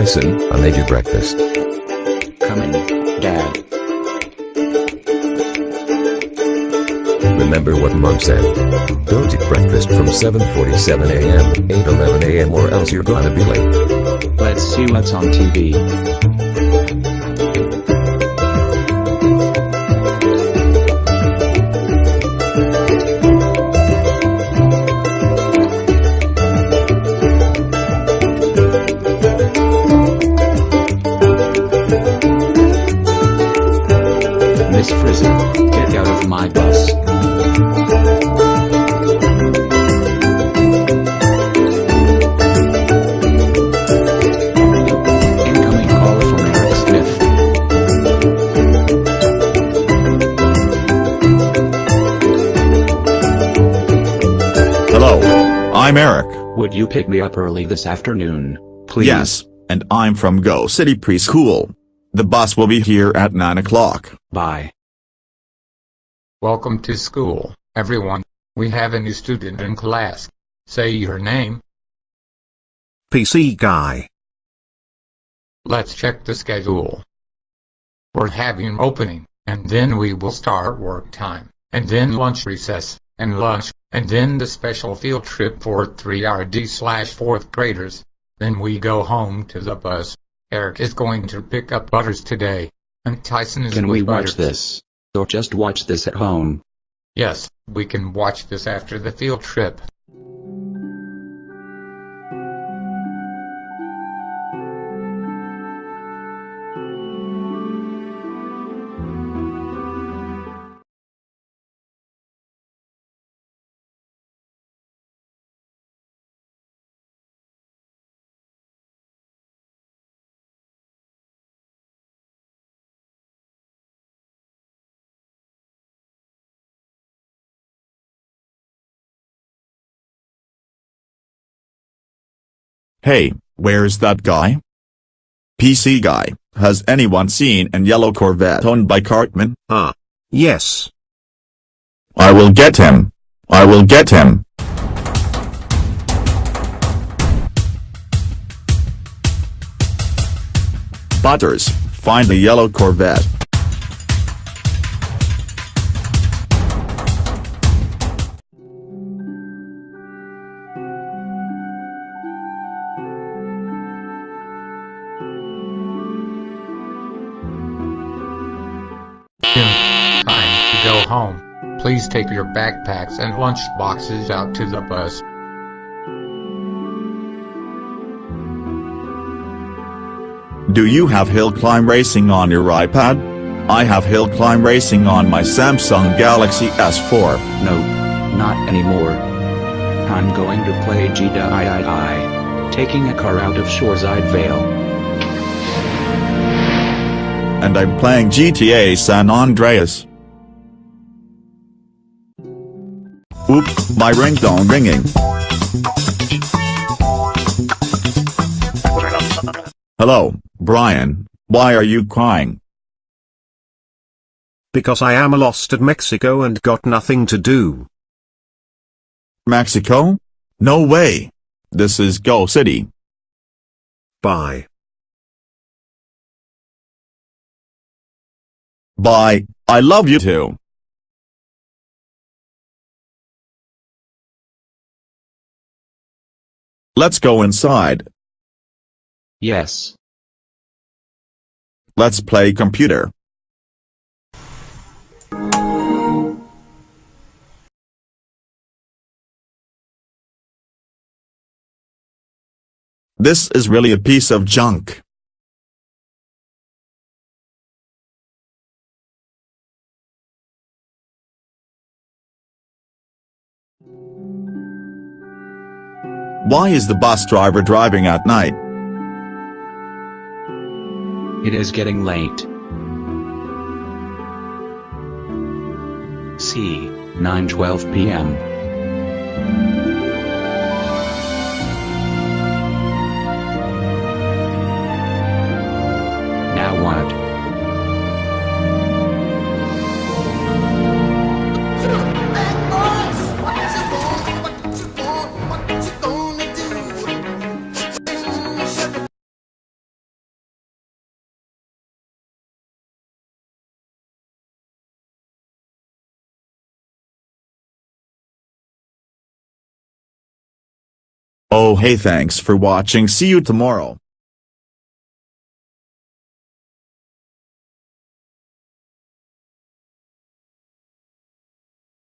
Tyson, I made you breakfast. Coming, Dad. Remember what mom said. Don't eat breakfast from 7.47 am, 8.11 am or else you're gonna be late. Let's see what's on TV. Miss Frizzy, get out of my bus. Incoming call from Eric Smith. Hello, I'm Eric. Would you pick me up early this afternoon, please? Yes, and I'm from Go City Preschool. The bus will be here at 9 o'clock. Bye. Welcome to school, everyone. We have a new student in class. Say your name. PC guy. Let's check the schedule. We're having opening, and then we will start work time, and then lunch recess, and lunch, and then the special field trip for 3RD slash 4th graders. Then we go home to the bus. Eric is going to pick up Butters today, and Tyson is Can we watch Butters. this? Or just watch this at home? Yes, we can watch this after the field trip. Hey, where's that guy? PC guy, has anyone seen an yellow Corvette owned by Cartman? Ah. Yes. I will get him. I will get him. Butters, find the yellow Corvette. Home. Please take your backpacks and lunch boxes out to the bus. Do you have hill climb racing on your iPad? I have hill climb racing on my Samsung Galaxy S4. Nope, not anymore. I'm going to play GDII. Taking a car out of Shoreside Vale. And I'm playing GTA San Andreas. Oops, my ringtone ringing. Hello, Brian, why are you crying? Because I am lost at Mexico and got nothing to do. Mexico? No way. This is Go City. Bye. Bye, I love you too. Let's go inside. Yes. Let's play computer. This is really a piece of junk. Why is the bus driver driving at night? It is getting late. C. 9:12 p.m. Oh hey thanks for watching see you tomorrow.